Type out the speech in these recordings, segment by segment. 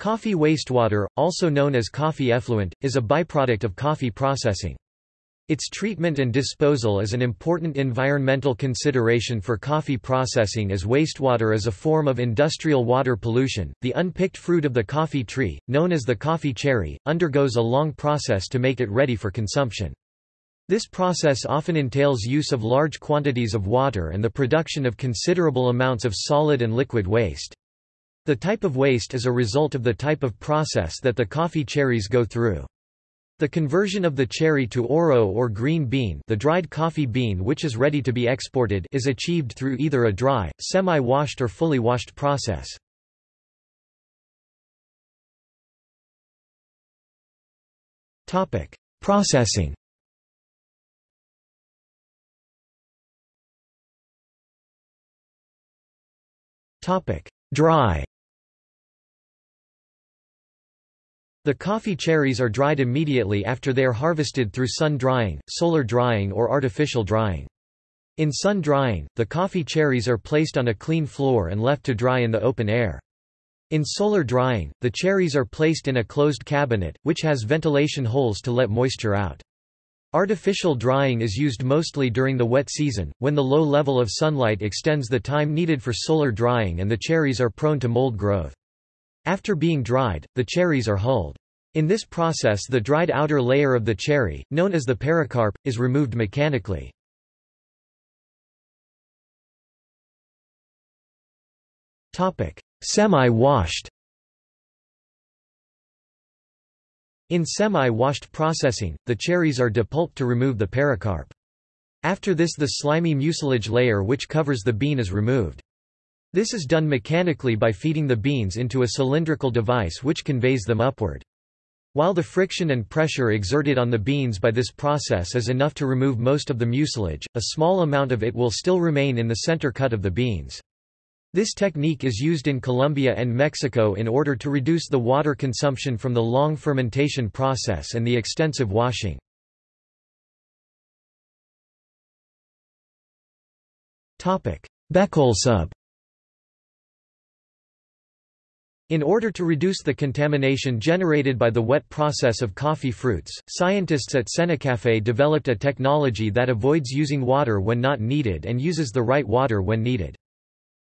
Coffee wastewater, also known as coffee effluent, is a byproduct of coffee processing. Its treatment and disposal is an important environmental consideration for coffee processing as wastewater is a form of industrial water pollution. The unpicked fruit of the coffee tree, known as the coffee cherry, undergoes a long process to make it ready for consumption. This process often entails use of large quantities of water and the production of considerable amounts of solid and liquid waste. The type of waste is a result of the type of process that the coffee cherries go through. The conversion of the cherry to oro or green bean the dried coffee bean which is ready to be exported is achieved through either a dry, semi-washed or fully washed process. Processing Dry The coffee cherries are dried immediately after they are harvested through sun drying, solar drying or artificial drying. In sun drying, the coffee cherries are placed on a clean floor and left to dry in the open air. In solar drying, the cherries are placed in a closed cabinet, which has ventilation holes to let moisture out. Artificial drying is used mostly during the wet season, when the low level of sunlight extends the time needed for solar drying and the cherries are prone to mold growth. After being dried, the cherries are hulled. In this process the dried outer layer of the cherry, known as the pericarp, is removed mechanically. Semi-washed In semi-washed processing, the cherries are depulped to remove the pericarp. After this the slimy mucilage layer which covers the bean is removed. This is done mechanically by feeding the beans into a cylindrical device which conveys them upward. While the friction and pressure exerted on the beans by this process is enough to remove most of the mucilage, a small amount of it will still remain in the center cut of the beans. This technique is used in Colombia and Mexico in order to reduce the water consumption from the long fermentation process and the extensive washing. Becolsub In order to reduce the contamination generated by the wet process of coffee fruits, scientists at Cenicafe developed a technology that avoids using water when not needed and uses the right water when needed.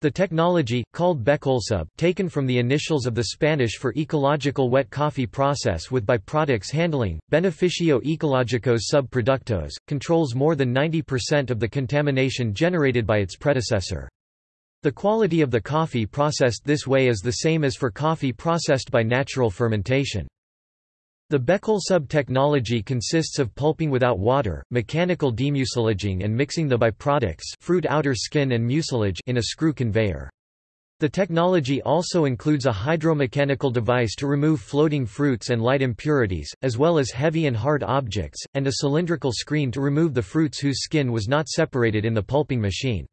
The technology, called Becolsub, taken from the initials of the Spanish for ecological wet coffee process with byproducts handling, Beneficio Ecológicos sub productos, controls more than 90% of the contamination generated by its predecessor. The quality of the coffee processed this way is the same as for coffee processed by natural fermentation. The Becolsub-technology consists of pulping without water, mechanical demucilaging and mixing the byproducts fruit outer skin and mucilage in a screw conveyor. The technology also includes a hydromechanical device to remove floating fruits and light impurities, as well as heavy and hard objects, and a cylindrical screen to remove the fruits whose skin was not separated in the pulping machine.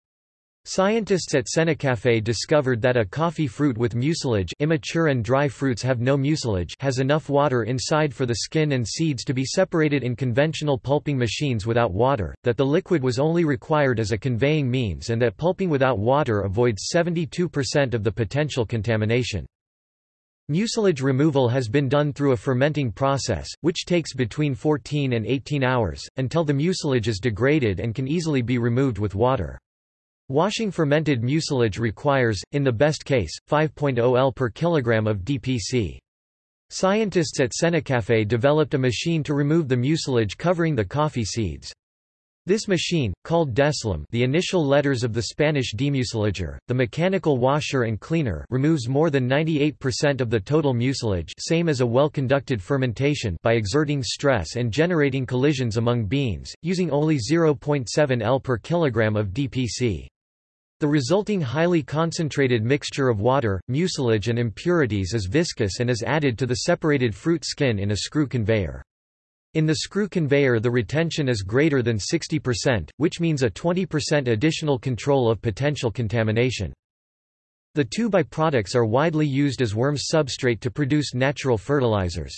Scientists at Cenicafe discovered that a coffee fruit with mucilage immature and dry fruits have no mucilage has enough water inside for the skin and seeds to be separated in conventional pulping machines without water, that the liquid was only required as a conveying means and that pulping without water avoids 72% of the potential contamination. Mucilage removal has been done through a fermenting process, which takes between 14 and 18 hours, until the mucilage is degraded and can easily be removed with water. Washing fermented mucilage requires, in the best case, 5.0 L per kilogram of DPC. Scientists at Cenicafe developed a machine to remove the mucilage covering the coffee seeds. This machine, called Deslim the initial letters of the Spanish demucilager, the mechanical washer and cleaner removes more than 98% of the total mucilage same as a well-conducted fermentation by exerting stress and generating collisions among beans, using only 0.7 L per kilogram of DPC. The resulting highly concentrated mixture of water, mucilage and impurities is viscous and is added to the separated fruit skin in a screw conveyor. In the screw conveyor the retention is greater than 60%, which means a 20% additional control of potential contamination. The two byproducts are widely used as worms substrate to produce natural fertilizers.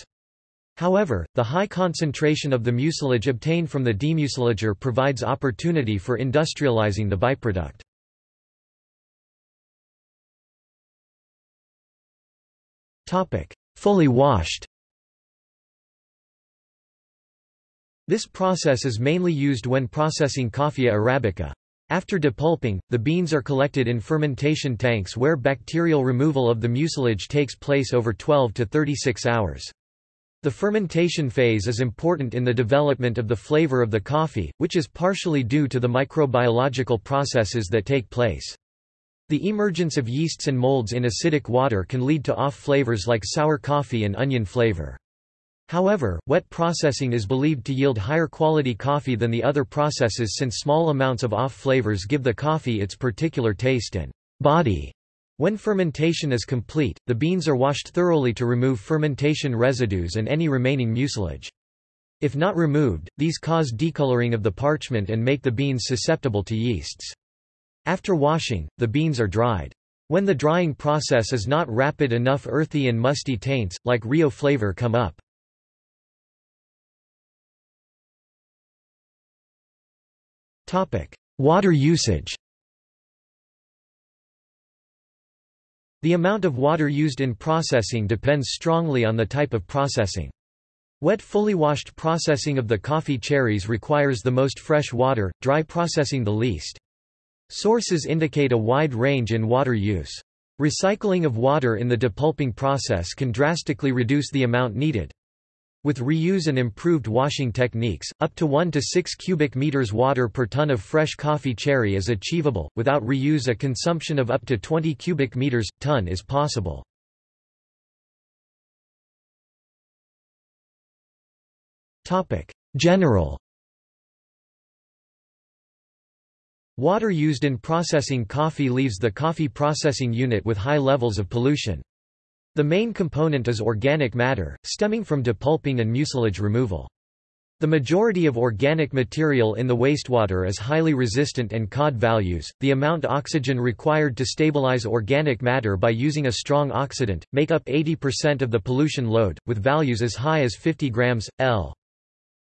However, the high concentration of the mucilage obtained from the demucilager provides opportunity for industrializing the byproduct. Fully washed This process is mainly used when processing Coffea arabica. After depulping, the beans are collected in fermentation tanks where bacterial removal of the mucilage takes place over 12 to 36 hours. The fermentation phase is important in the development of the flavor of the coffee, which is partially due to the microbiological processes that take place. The emergence of yeasts and molds in acidic water can lead to off flavors like sour coffee and onion flavor. However, wet processing is believed to yield higher quality coffee than the other processes since small amounts of off flavors give the coffee its particular taste and body. When fermentation is complete, the beans are washed thoroughly to remove fermentation residues and any remaining mucilage. If not removed, these cause decoloring of the parchment and make the beans susceptible to yeasts. After washing, the beans are dried. When the drying process is not rapid enough earthy and musty taints, like Rio flavor come up. Water usage The amount of water used in processing depends strongly on the type of processing. Wet fully washed processing of the coffee cherries requires the most fresh water, dry processing the least. Sources indicate a wide range in water use. Recycling of water in the depulping process can drastically reduce the amount needed. With reuse and improved washing techniques, up to 1 to 6 cubic meters water per ton of fresh coffee cherry is achievable. Without reuse, a consumption of up to 20 cubic meters ton is possible. General Water used in processing coffee leaves the coffee processing unit with high levels of pollution. The main component is organic matter, stemming from depulping and mucilage removal. The majority of organic material in the wastewater is highly resistant and COD values, the amount oxygen required to stabilize organic matter by using a strong oxidant, make up 80% of the pollution load, with values as high as 50 grams, L.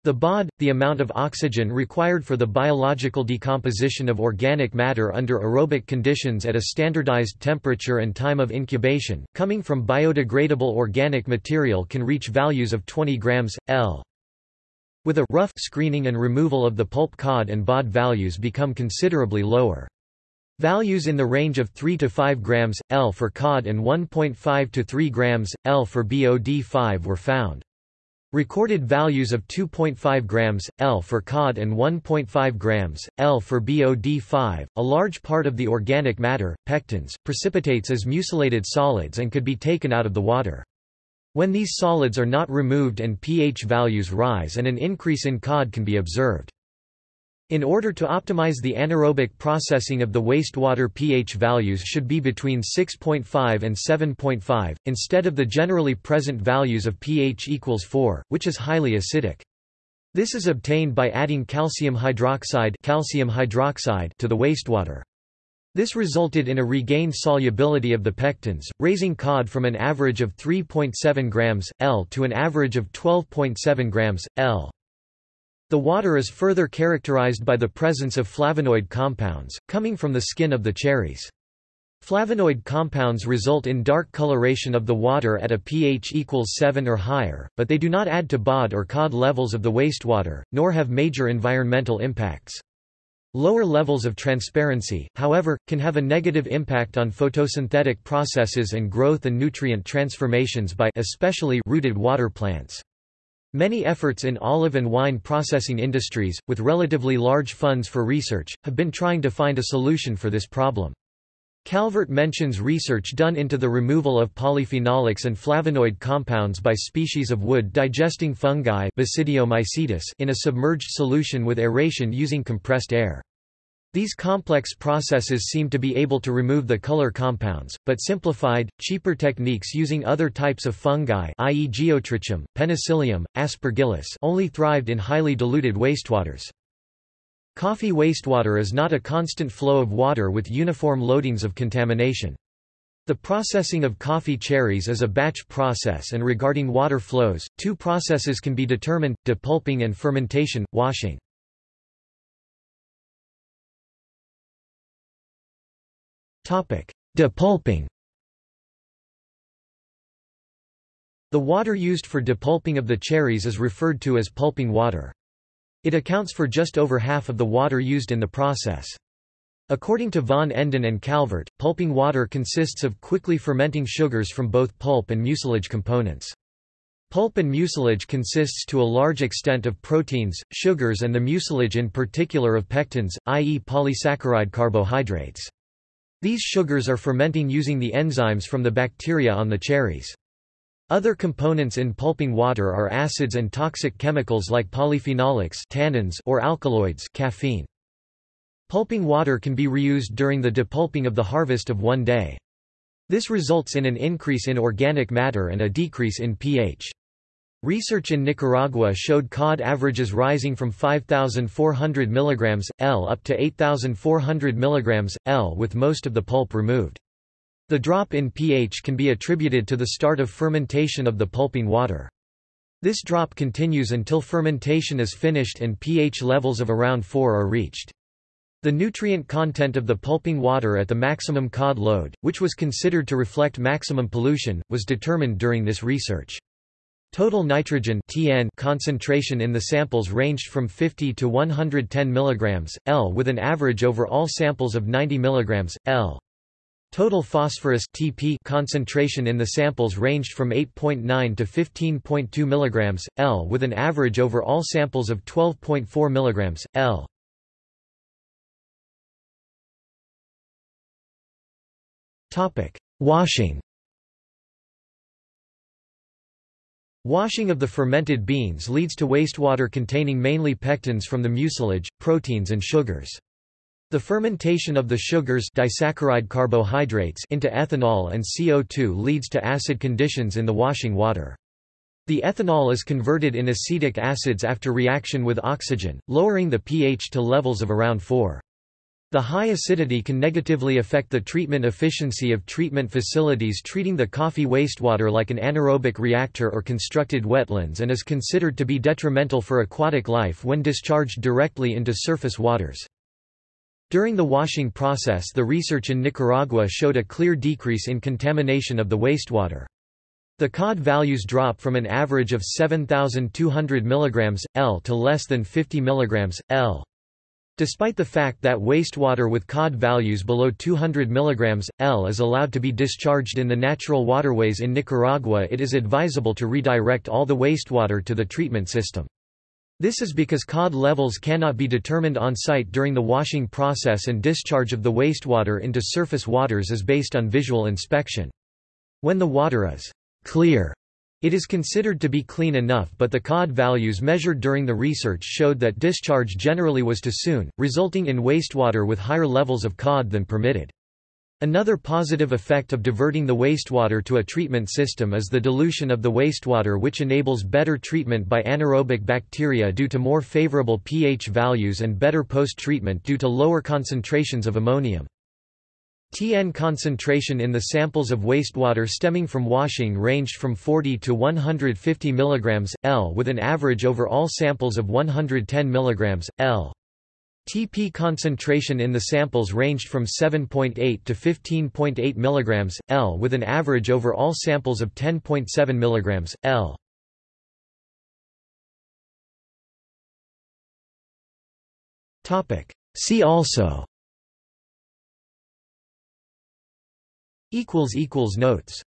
The BOD, the amount of oxygen required for the biological decomposition of organic matter under aerobic conditions at a standardized temperature and time of incubation, coming from biodegradable organic material can reach values of 20 grams, L. With a rough screening and removal of the pulp COD and BOD values become considerably lower. Values in the range of 3 to 5 grams, L for COD and 1.5 to 3 grams, L for BOD5 were found. Recorded values of 2.5 grams, L for COD and 1.5 grams, L for BOD5. A large part of the organic matter, pectins, precipitates as mucilated solids and could be taken out of the water. When these solids are not removed and pH values rise and an increase in COD can be observed. In order to optimize the anaerobic processing of the wastewater pH values should be between 6.5 and 7.5, instead of the generally present values of pH equals 4, which is highly acidic. This is obtained by adding calcium hydroxide, calcium hydroxide to the wastewater. This resulted in a regained solubility of the pectins, raising COD from an average of 3.7 grams, L to an average of 12.7 grams, L. The water is further characterized by the presence of flavonoid compounds, coming from the skin of the cherries. Flavonoid compounds result in dark coloration of the water at a pH equals 7 or higher, but they do not add to BOD or COD levels of the wastewater, nor have major environmental impacts. Lower levels of transparency, however, can have a negative impact on photosynthetic processes and growth and nutrient transformations by especially rooted water plants. Many efforts in olive and wine processing industries, with relatively large funds for research, have been trying to find a solution for this problem. Calvert mentions research done into the removal of polyphenolics and flavonoid compounds by species of wood-digesting fungi in a submerged solution with aeration using compressed air. These complex processes seem to be able to remove the color compounds, but simplified, cheaper techniques using other types of fungi i.e. Geotrichum, Penicillium, Aspergillus only thrived in highly diluted wastewaters. Coffee wastewater is not a constant flow of water with uniform loadings of contamination. The processing of coffee cherries is a batch process and regarding water flows, two processes can be determined, depulping and fermentation, washing. Depulping The water used for depulping of the cherries is referred to as pulping water. It accounts for just over half of the water used in the process. According to von Enden and Calvert, pulping water consists of quickly fermenting sugars from both pulp and mucilage components. Pulp and mucilage consists to a large extent of proteins, sugars and the mucilage in particular of pectins, i.e. polysaccharide carbohydrates. These sugars are fermenting using the enzymes from the bacteria on the cherries. Other components in pulping water are acids and toxic chemicals like polyphenolics tannins or alkaloids caffeine. Pulping water can be reused during the depulping of the harvest of one day. This results in an increase in organic matter and a decrease in pH. Research in Nicaragua showed COD averages rising from 5,400 mg, L up to 8,400 mg, L with most of the pulp removed. The drop in pH can be attributed to the start of fermentation of the pulping water. This drop continues until fermentation is finished and pH levels of around 4 are reached. The nutrient content of the pulping water at the maximum COD load, which was considered to reflect maximum pollution, was determined during this research. Total nitrogen (TN) concentration in the samples ranged from 50 to 110 mg, L with an average over all samples of 90 mg, L. Total phosphorus TP concentration in the samples ranged from 8.9 to 15.2 mg, L with an average over all samples of 12.4 mg, L. Washing Washing of the fermented beans leads to wastewater containing mainly pectins from the mucilage, proteins and sugars. The fermentation of the sugars disaccharide carbohydrates into ethanol and CO2 leads to acid conditions in the washing water. The ethanol is converted in acetic acids after reaction with oxygen, lowering the pH to levels of around 4. The high acidity can negatively affect the treatment efficiency of treatment facilities treating the coffee wastewater like an anaerobic reactor or constructed wetlands and is considered to be detrimental for aquatic life when discharged directly into surface waters. During the washing process the research in Nicaragua showed a clear decrease in contamination of the wastewater. The COD values drop from an average of 7,200 mg, L to less than 50 mg, L. Despite the fact that wastewater with COD values below 200 mg, L is allowed to be discharged in the natural waterways in Nicaragua it is advisable to redirect all the wastewater to the treatment system. This is because COD levels cannot be determined on site during the washing process and discharge of the wastewater into surface waters is based on visual inspection. When the water is clear, it is considered to be clean enough but the COD values measured during the research showed that discharge generally was too soon, resulting in wastewater with higher levels of COD than permitted. Another positive effect of diverting the wastewater to a treatment system is the dilution of the wastewater which enables better treatment by anaerobic bacteria due to more favorable pH values and better post-treatment due to lower concentrations of ammonium. TN concentration in the samples of wastewater stemming from washing ranged from 40 to 150 mg, L with an average over all samples of 110 mg, L. TP concentration in the samples ranged from 7.8 to 15.8 mg, L with an average over all samples of 10.7 mg, L. See also Notes